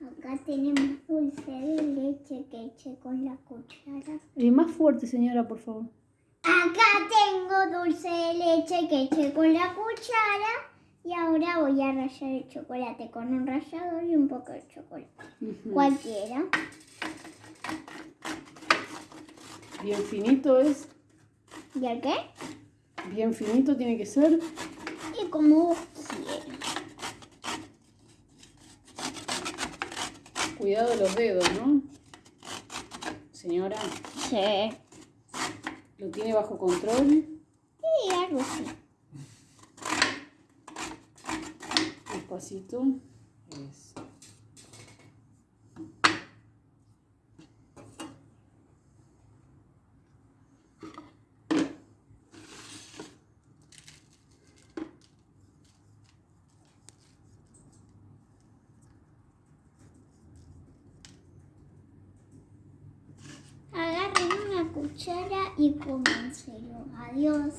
Acá tenemos dulce de leche que eché con la cuchara. Y más fuerte, señora, por favor. Acá tengo dulce de leche que eché con la cuchara. Y ahora voy a rallar el chocolate con un rallador y un poco de chocolate. Ujú. Cualquiera. Bien finito es. ¿Y el qué? Bien finito tiene que ser. Y como Cuidado de los dedos, ¿no? Señora, Sí. ¿lo tiene bajo control? Sí, algo así. Despacito. Eso. Cuchara y cómenselo. Adiós.